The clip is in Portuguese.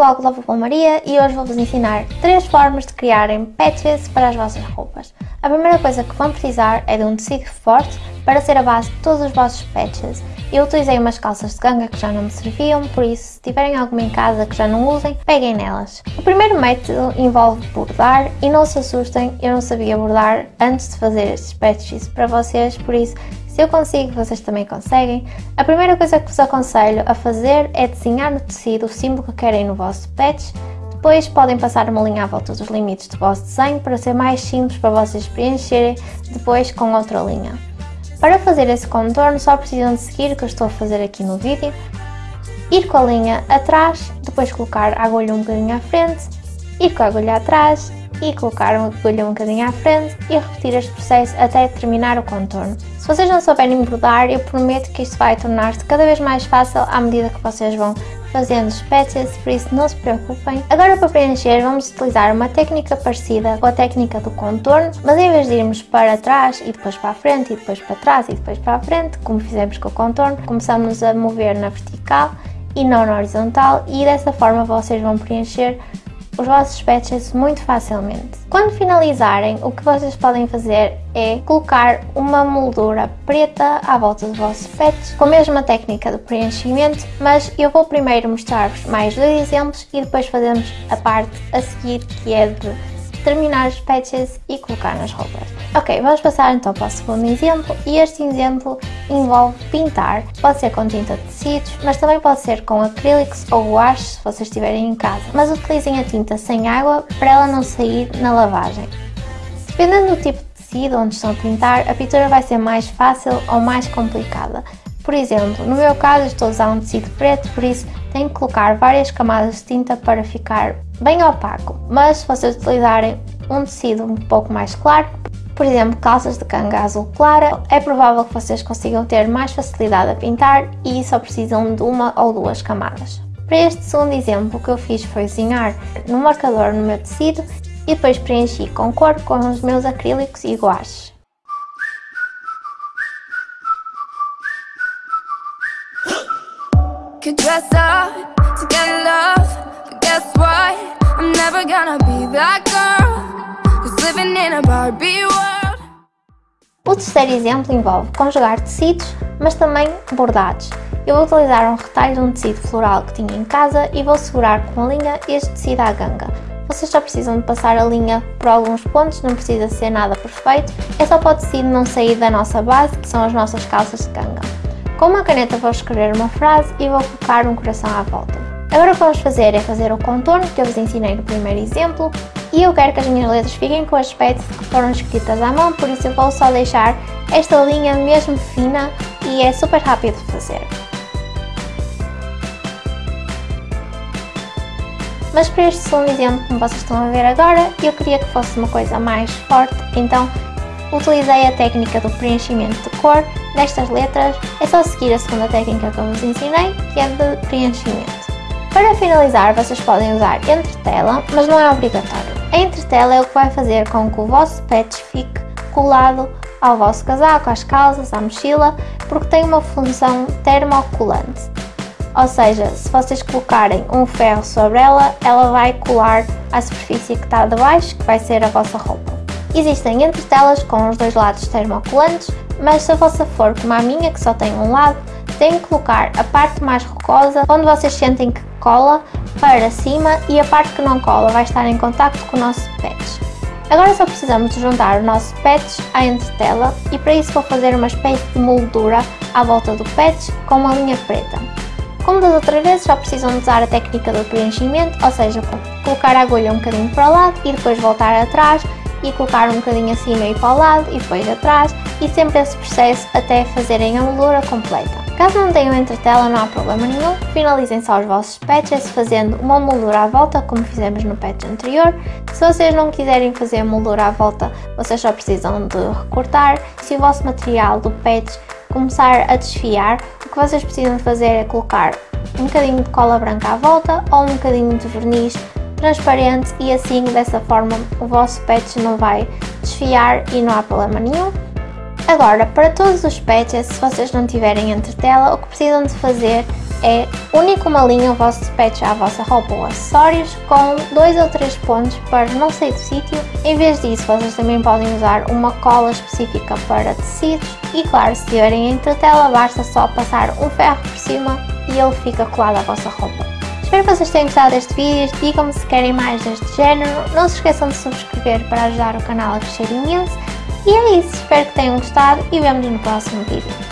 blog da Vovó Maria e hoje vou-vos ensinar 3 formas de criarem patches para as vossas roupas. A primeira coisa que vão precisar é de um tecido forte para ser a base de todos os vossos patches. Eu utilizei umas calças de ganga que já não me serviam, por isso se tiverem alguma em casa que já não usem, peguem nelas. O primeiro método envolve bordar e não se assustem, eu não sabia bordar antes de fazer estes patches para vocês, por isso se eu consigo, vocês também conseguem. A primeira coisa que vos aconselho a fazer é desenhar no tecido o símbolo que querem no vosso patch. Depois podem passar uma linha à volta dos limites do vosso desenho para ser mais simples para vocês preencherem depois com outra linha. Para fazer esse contorno só precisam de seguir o que eu estou a fazer aqui no vídeo, ir com a linha atrás, depois colocar a agulha um bocadinho à frente, ir com a agulha atrás e colocar a agulha um bocadinho à frente e repetir este processo até terminar o contorno. Se vocês não souberem bordar, eu prometo que isto vai tornar-se cada vez mais fácil à medida que vocês vão fazendo patches, por isso não se preocupem. Agora para preencher vamos utilizar uma técnica parecida com a técnica do contorno, mas em vez de irmos para trás e depois para a frente e depois para trás e depois para a frente, como fizemos com o contorno, começamos a mover na vertical e não na horizontal e dessa forma vocês vão preencher os vossos patches muito facilmente. Quando finalizarem, o que vocês podem fazer é colocar uma moldura preta à volta do vosso patch, com a mesma técnica de preenchimento, mas eu vou primeiro mostrar-vos mais dois exemplos e depois fazemos a parte a seguir que é de terminar os patches e colocar nas roupas. Ok, vamos passar então para o segundo exemplo e este exemplo envolve pintar. Pode ser com tinta de tecidos, mas também pode ser com acrílicos ou guache se vocês estiverem em casa. Mas utilizem a tinta sem água para ela não sair na lavagem. Dependendo do tipo de tecido onde estão a pintar, a pintura vai ser mais fácil ou mais complicada. Por exemplo, no meu caso estou a usar um tecido preto, por isso tenho que colocar várias camadas de tinta para ficar bem opaco. Mas se vocês utilizarem um tecido um pouco mais claro, por exemplo, calças de canga azul clara, é provável que vocês consigam ter mais facilidade a pintar e só precisam de uma ou duas camadas. Para este segundo exemplo, o que eu fiz foi desenhar no marcador no meu tecido e depois preenchi com cor com os meus acrílicos e guaches. Could dress up to get love, but guess what? I'm never gonna be that O terceiro exemplo envolve conjugar tecidos, mas também bordados. Eu vou utilizar um retalho de um tecido floral que tinha em casa e vou segurar com a linha este tecido à ganga. Vocês só precisam de passar a linha por alguns pontos, não precisa ser nada perfeito, é só para o tecido não sair da nossa base, que são as nossas calças de ganga. Com uma caneta vou escrever uma frase e vou colocar um coração à volta. Agora o que vamos fazer é fazer o contorno que eu vos ensinei no primeiro exemplo e eu quero que as minhas letras fiquem com o aspecto que foram escritas à mão, por isso eu vou só deixar esta linha mesmo fina e é super rápido de fazer. Mas para este segundo exemplo, como vocês estão a ver agora, eu queria que fosse uma coisa mais forte, então utilizei a técnica do preenchimento de cor nestas letras, é só seguir a segunda técnica que eu vos ensinei, que é de preenchimento. Para finalizar, vocês podem usar entretela, mas não é obrigatório. A entretela é o que vai fazer com que o vosso patch fique colado ao vosso casaco, às calças, à mochila, porque tem uma função termocolante. Ou seja, se vocês colocarem um ferro sobre ela, ela vai colar à superfície que está debaixo, que vai ser a vossa roupa. Existem entretelas com os dois lados termocolantes, mas se a vossa for como a minha, que só tem um lado, têm que colocar a parte mais rocosa, onde vocês sentem que cola, para cima e a parte que não cola vai estar em contacto com o nosso patch. Agora só precisamos de juntar o nosso patch à entretela e para isso vou fazer uma espécie de moldura à volta do patch com uma linha preta. Como das outras vezes, só precisam usar a técnica do preenchimento, ou seja, colocar a agulha um bocadinho para o lado e depois voltar atrás e colocar um bocadinho acima e para o lado e depois atrás e sempre esse processo até fazerem a moldura completa. Caso não tenham entretela não há problema nenhum, finalizem só os vossos patches fazendo uma moldura à volta como fizemos no patch anterior. Se vocês não quiserem fazer a moldura à volta, vocês só precisam de recortar. Se o vosso material do patch começar a desfiar, o que vocês precisam fazer é colocar um bocadinho de cola branca à volta ou um bocadinho de verniz transparente e assim dessa forma o vosso patch não vai desfiar e não há problema nenhum. Agora, para todos os patches, se vocês não tiverem entretela, o que precisam de fazer é único uma linha o vosso patch à vossa roupa ou acessórios com dois ou três pontos para não sair do sítio. Em vez disso, vocês também podem usar uma cola específica para tecidos e claro, se tiverem entre tela, basta só passar um ferro por cima e ele fica colado à vossa roupa. Espero que vocês tenham gostado deste vídeo, digam-me se querem mais deste género, não se esqueçam de subscrever para ajudar o canal a crescer imenso e é isso, espero que tenham gostado e vemos no próximo vídeo.